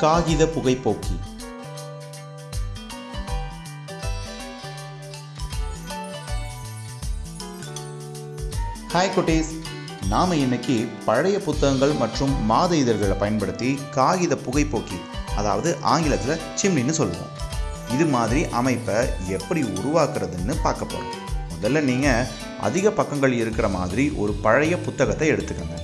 காகித புகைப்போக்கி. ஹாய் குட்டீஸ். நாம் இன்னைக்கு பழைய புத்தகங்கள் மற்றும் மாத இதழ்களை பயன்படுத்தி காகித புகைப்போக்கி அதாவது ஆங்கிலத்தில் சிம்னின்னு சொல்லுவோம். இது மாதிரி அமைப்பை எப்படி உருவாக்குறதுன்னு பார்க்க போகிறோம் முதல்ல நீங்கள் அதிக பக்கங்கள் இருக்கிற மாதிரி ஒரு பழைய புத்தகத்தை எடுத்துக்கோங்க.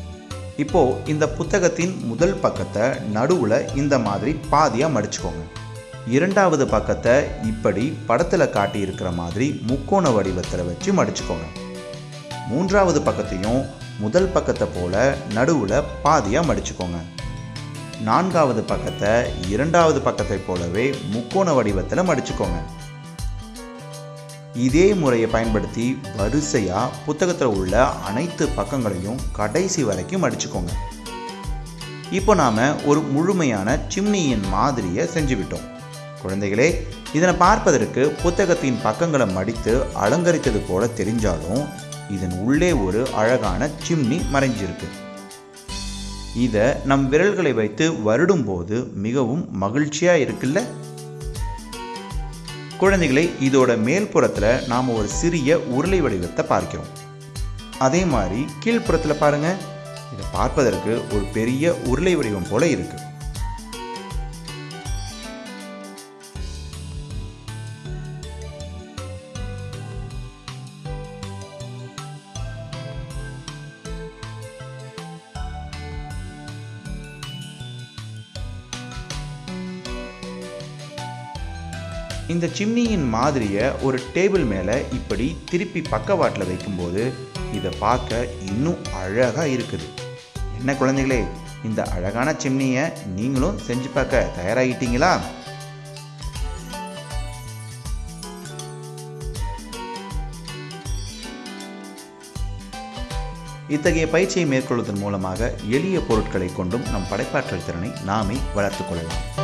இப்போது இந்த புத்தகத்தின் முதல் பக்கத்தை நடுவில் இந்த மாதிரி பாதியாக மடிச்சுக்கோங்க. இரண்டாவது பக்கத்தை இப்படி படத்தில் காட்டியிருக்கிற மாதிரி முக்கோண வடிவத்தில் வச்சு மடிச்சுக்கோங்க. மூன்றாவது பக்கத்தையும் முதல் பக்கத்தை போல நடுவில் பாதியாக மடிச்சுக்கோங்க. நான்காவது பக்கத்தை இரண்டாவது பக்கத்தை போலவே முக்கோண வடிவத்தில் மடிச்சுக்கோங்க. இதே முறையை பயன்படுத்தி வரிசையாக புத்தகத்தில் உள்ள அனைத்து பக்கங்களையும் கடைசி வரைக்கும் அடிச்சுக்கோங்க. இப்போ நாம் ஒரு முழுமையான சிம்னியின் மாதிரியை செஞ்சு விட்டோம் குழந்தைகளே இதனை பார்ப்பதற்கு புத்தகத்தின் பக்கங்களை மடித்து அலங்கரித்தது போல தெரிஞ்சாலும் இதன் உள்ளே ஒரு அழகான சிம்னி மறைஞ்சிருக்கு. இதை நம் விரல்களை வைத்து வருடும்போது மிகவும் மகிழ்ச்சியாக இருக்குல்ல? குழந்தைகளை இதோட மேல்புறத்தில் நாம் ஒரு சிறிய உருளை வடிவத்தை பார்க்கிறோம். அதே மாதிரி கீழ்ப்புறத்தில் பாருங்கள் இதை பார்ப்பதற்கு ஒரு பெரிய உருளை வடிவம் போல இருக்குது இந்த சிம்னியின் மாதிரியை ஒரு டேபிள் மேலே இப்படி திருப்பி பக்கவாட்டில் வைக்கும்போது இதை பார்க்க இன்னும் அழகாக இருக்குது. என்ன குழந்தைகளே இந்த அழகான சிம்னியை நீங்களும் செஞ்சு பார்க்க தயாராகிட்டீங்களா? இத்தகைய பயிற்சியை மேற்கொள்வதன் மூலமாக எளிய பொருட்களை கொண்டும் நம் படைப்பாற்றல் திறனை நாமே வளர்த்துக் கொள்ளலாம்.